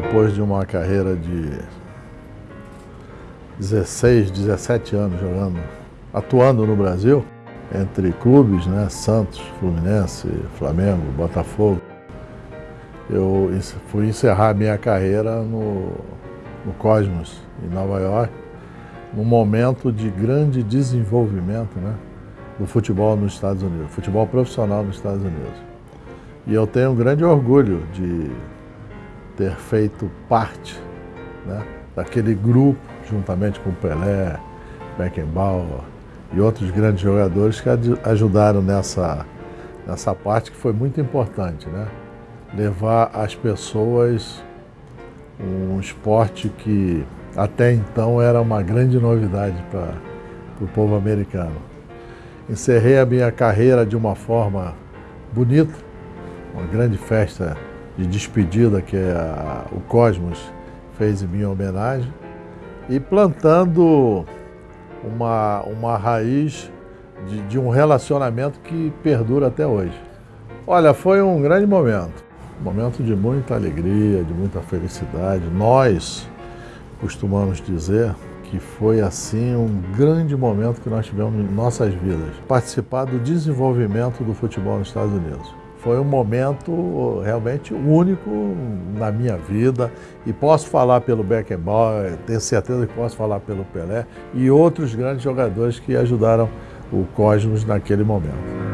Depois de uma carreira de 16, 17 anos jogando, atuando no Brasil, entre clubes, né, Santos, Fluminense, Flamengo, Botafogo, eu fui encerrar minha carreira no, no Cosmos, em Nova York, num momento de grande desenvolvimento né, do futebol nos Estados Unidos, futebol profissional nos Estados Unidos. E eu tenho um grande orgulho de ter feito parte né, daquele grupo, juntamente com Pelé, Beckenbauer e outros grandes jogadores que ajudaram nessa, nessa parte que foi muito importante, né? Levar às pessoas um esporte que até então era uma grande novidade para o povo americano. Encerrei a minha carreira de uma forma bonita, uma grande festa de despedida que a, o Cosmos fez em minha homenagem e plantando uma, uma raiz de, de um relacionamento que perdura até hoje. Olha, foi um grande momento, um momento de muita alegria, de muita felicidade. Nós costumamos dizer que foi assim um grande momento que nós tivemos em nossas vidas. Participar do desenvolvimento do futebol nos Estados Unidos foi um momento realmente único na minha vida e posso falar pelo Beckenbauer, tenho certeza que posso falar pelo Pelé e outros grandes jogadores que ajudaram o Cosmos naquele momento.